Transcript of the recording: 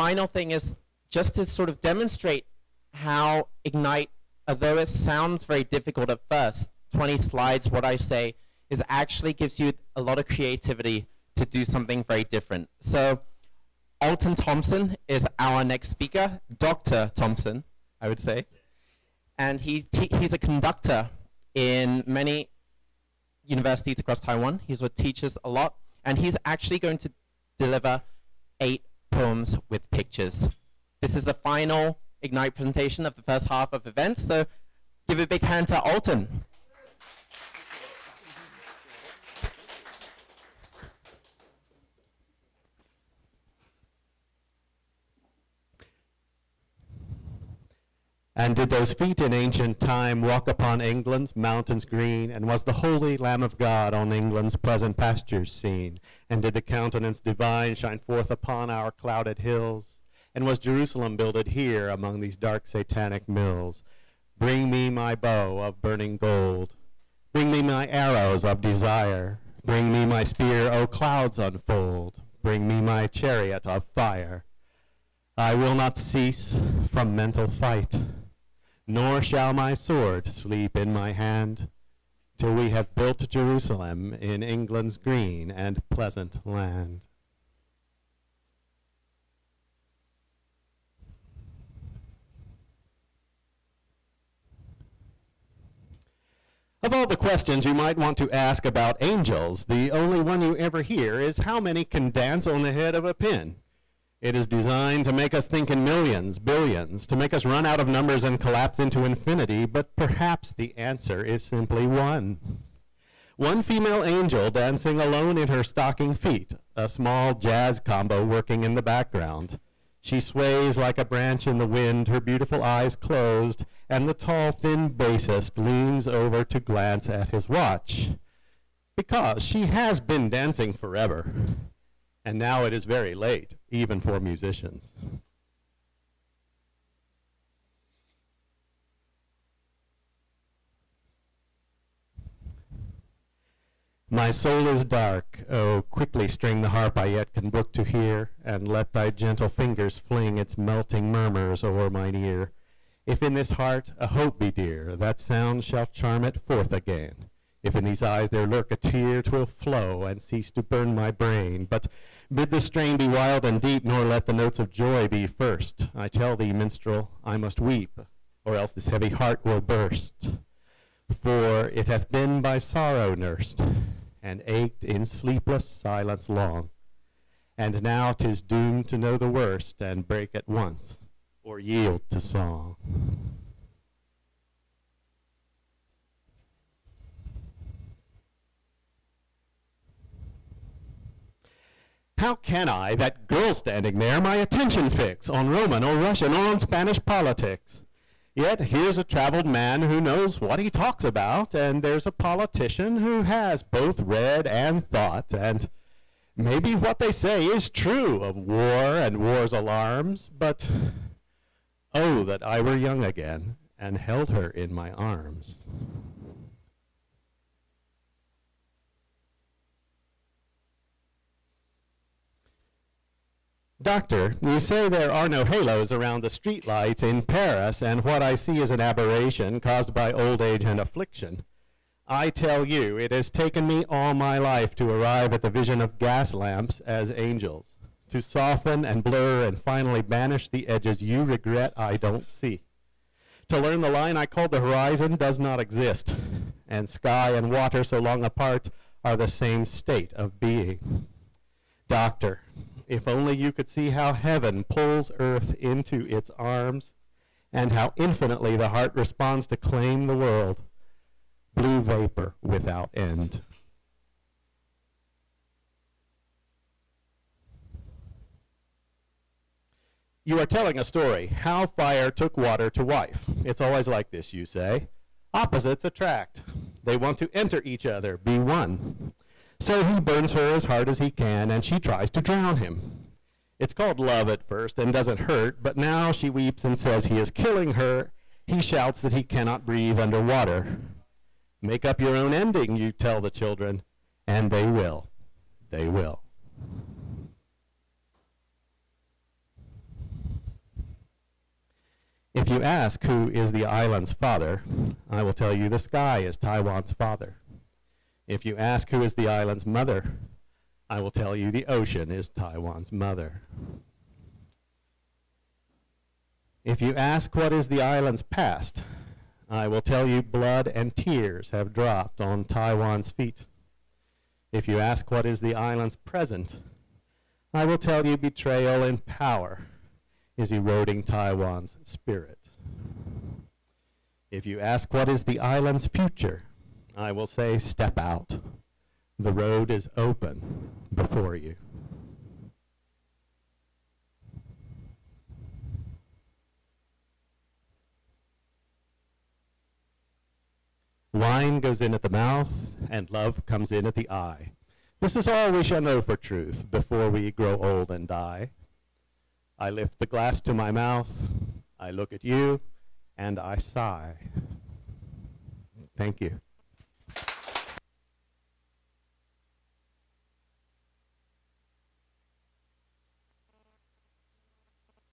final thing is just to sort of demonstrate how Ignite, although it sounds very difficult at first, 20 slides, what I say, is actually gives you a lot of creativity to do something very different. So Alton Thompson is our next speaker, Dr. Thompson, I would say. And he he's a conductor in many universities across Taiwan. He's what teaches a lot. And he's actually going to deliver eight poems with pictures. This is the final Ignite presentation of the first half of events. So give a big hand to Alton. And did those feet in ancient time walk upon England's mountains green? And was the holy Lamb of God on England's pleasant pastures seen? And did the countenance divine shine forth upon our clouded hills? And was Jerusalem builded here among these dark satanic mills? Bring me my bow of burning gold. Bring me my arrows of desire. Bring me my spear, O clouds unfold. Bring me my chariot of fire. I will not cease from mental fight nor shall my sword sleep in my hand, till we have built Jerusalem in England's green and pleasant land. Of all the questions you might want to ask about angels, the only one you ever hear is how many can dance on the head of a pin? It is designed to make us think in millions, billions, to make us run out of numbers and collapse into infinity, but perhaps the answer is simply one. One female angel dancing alone in her stocking feet, a small jazz combo working in the background. She sways like a branch in the wind, her beautiful eyes closed, and the tall, thin bassist leans over to glance at his watch. Because she has been dancing forever and now it is very late, even for musicians. My soul is dark, oh, quickly string the harp I yet can brook to hear, and let thy gentle fingers fling its melting murmurs o'er mine ear. If in this heart a hope be dear, that sound shall charm it forth again. If in these eyes there lurk a tear, twill flow and cease to burn my brain. But bid the strain be wild and deep, nor let the notes of joy be first. I tell thee, minstrel, I must weep, or else this heavy heart will burst. For it hath been by sorrow nursed, and ached in sleepless silence long. And now 'tis doomed to know the worst, and break at once, or yield to song. How can I, that girl standing there, my attention fix on Roman or Russian or on Spanish politics? Yet here's a traveled man who knows what he talks about, and there's a politician who has both read and thought, and maybe what they say is true of war and war's alarms, but oh, that I were young again and held her in my arms. Doctor, you say there are no halos around the streetlights in Paris, and what I see is an aberration caused by old age and affliction. I tell you, it has taken me all my life to arrive at the vision of gas lamps as angels, to soften and blur and finally banish the edges you regret I don't see. To learn the line I call the horizon does not exist, and sky and water so long apart are the same state of being. Doctor, if only you could see how heaven pulls earth into its arms and how infinitely the heart responds to claim the world. Blue vapor without end. You are telling a story, how fire took water to wife. It's always like this, you say. Opposites attract. They want to enter each other, be one. So he burns her as hard as he can, and she tries to drown him. It's called love at first and doesn't hurt, but now she weeps and says he is killing her. He shouts that he cannot breathe underwater. Make up your own ending, you tell the children, and they will. They will. If you ask who is the island's father, I will tell you the sky is Taiwan's father. If you ask who is the island's mother, I will tell you the ocean is Taiwan's mother. If you ask what is the island's past, I will tell you blood and tears have dropped on Taiwan's feet. If you ask what is the island's present, I will tell you betrayal and power is eroding Taiwan's spirit. If you ask what is the island's future, I will say step out. The road is open before you. Wine goes in at the mouth, and love comes in at the eye. This is all we shall know for truth before we grow old and die. I lift the glass to my mouth, I look at you, and I sigh. Thank you.